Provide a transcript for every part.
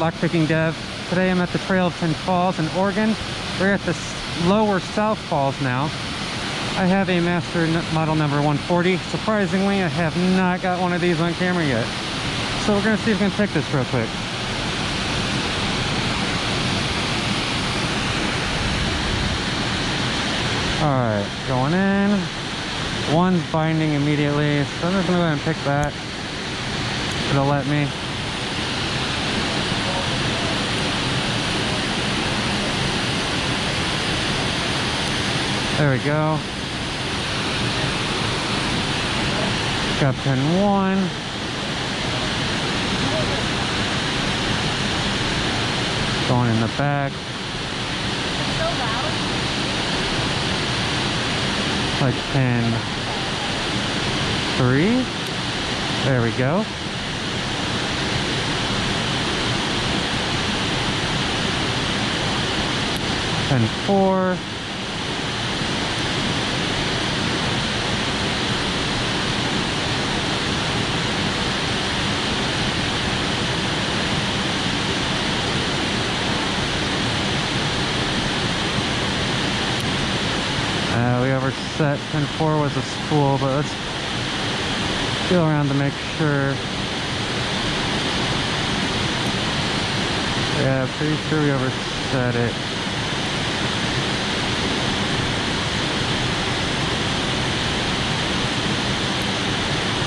Lockpicking Dev. Today I'm at the Trail of Ten Falls in Oregon. We're at the lower South Falls now. I have a Master Model number 140. Surprisingly, I have not got one of these on camera yet. So we're gonna see if we can pick this real quick. Alright, going in. One's binding immediately, so I'm just gonna go ahead and pick that. It'll let me. There we go. Got pin one. Going in the back. Like pin three. There we go. Pin four. Uh, we overset pin 4 was a spool, but let's feel around to make sure. Yeah, pretty sure we overset it.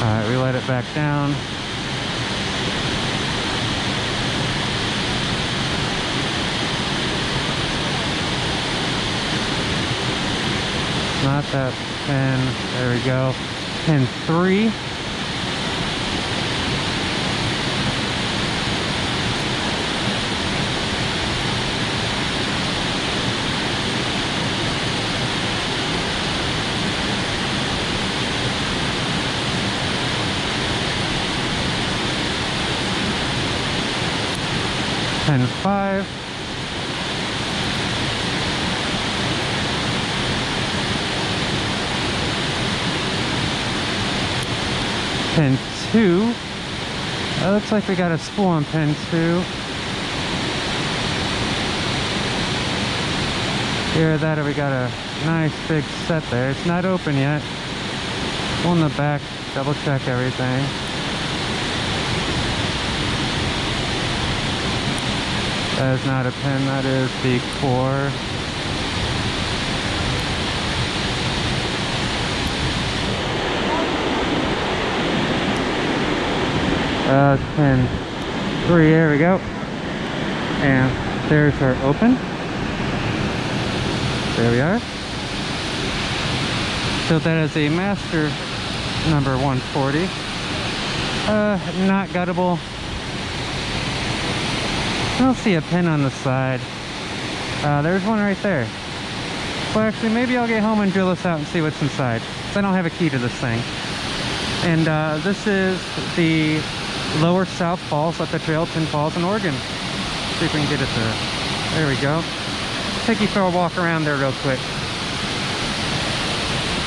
Alright, we let it back down. Not that pin. There we go. Pin three. Pin five. Pin two. It looks like we got a spool on pin two. Here that we got a nice big set there. It's not open yet. Go in the back, double check everything. That is not a pin, that is the core. Uh, pin three, there we go. And there's our open. There we are. So that is a master number 140. Uh, not guttable. I don't see a pin on the side. Uh, there's one right there. Well, actually, maybe I'll get home and drill this out and see what's inside. I don't have a key to this thing. And uh, this is the lower South Falls at the Trail Ten Falls in Oregon. See if we can get it there. There we go. Take you for a walk around there real quick.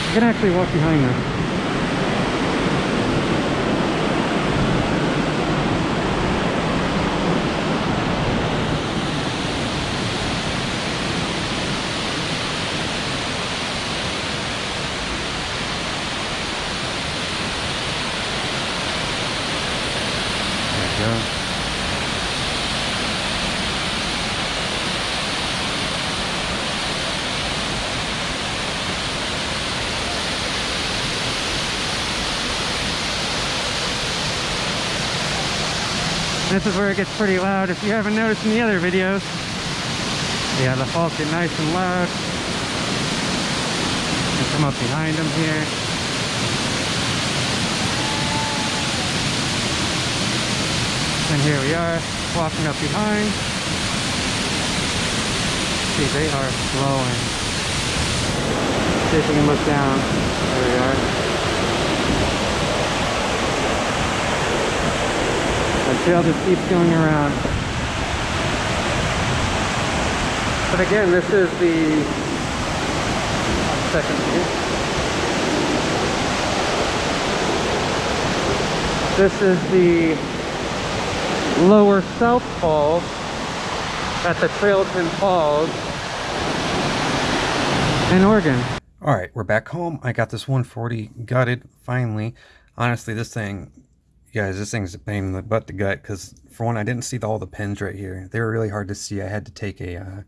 You can actually walk behind there. This is where it gets pretty loud. If you haven't noticed in the other videos, yeah, the faults get nice and loud. And come up behind them here. And here we are, walking up behind. See, they are flowing. See if we can look down. There we are. The trail just keeps going around. But again, this is the second view. This is the Lower South Falls at the Trailton Falls in Oregon. All right, we're back home. I got this 140 gutted finally. Honestly, this thing, guys, this thing's a pain in the butt to gut because for one, I didn't see all the pins right here. They were really hard to see. I had to take a uh,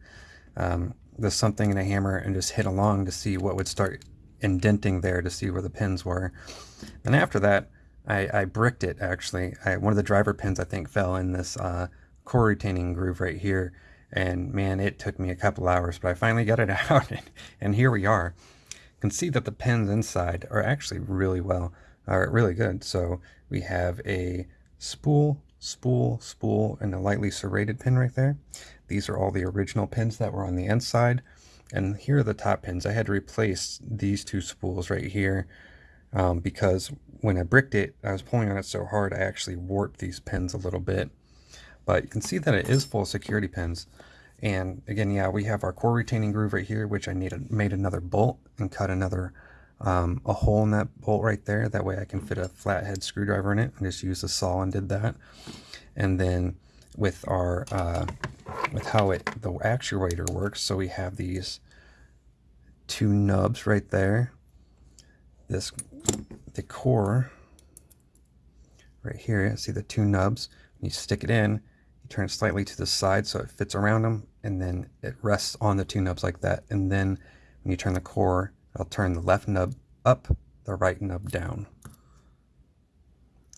um, the something and a hammer and just hit along to see what would start indenting there to see where the pins were. And after that, I, I bricked it actually. I, one of the driver pins I think fell in this uh, core retaining groove right here. And man, it took me a couple hours, but I finally got it out and, and here we are. You can see that the pins inside are actually really well, are really good. So we have a spool, spool, spool, and a lightly serrated pin right there. These are all the original pins that were on the inside. And here are the top pins. I had to replace these two spools right here um, because when I bricked it, I was pulling on it so hard, I actually warped these pins a little bit. But you can see that it is full of security pins. And again, yeah, we have our core retaining groove right here, which I needed, made another bolt and cut another um, a hole in that bolt right there. That way I can fit a flathead screwdriver in it. I just used a saw and did that. And then with our uh, with how it the actuator works. So we have these two nubs right there. This the core right here. See the two nubs. when You stick it in. You turn it slightly to the side so it fits around them, and then it rests on the two nubs like that. And then when you turn the core, I'll turn the left nub up, the right nub down.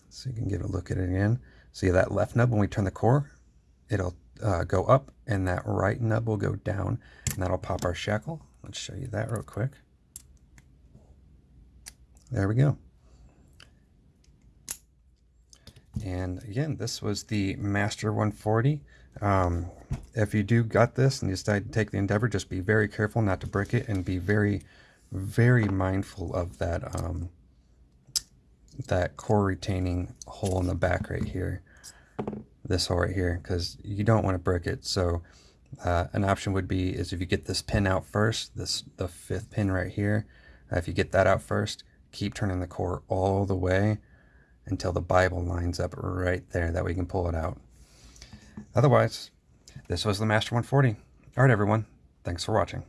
So you can get a look at it again. See that left nub when we turn the core, it'll uh, go up and that right nub will go down and that'll pop our shackle. Let's show you that real quick. There we go. And again, this was the Master 140. Um, if you do gut this and you decide to take the Endeavor, just be very careful not to break it and be very, very mindful of that um, that core retaining hole in the back right here this hole right here because you don't want to break it. So uh, an option would be is if you get this pin out first, this the fifth pin right here, uh, if you get that out first, keep turning the core all the way until the Bible lines up right there. That way you can pull it out. Otherwise, this was the Master 140. All right, everyone. Thanks for watching.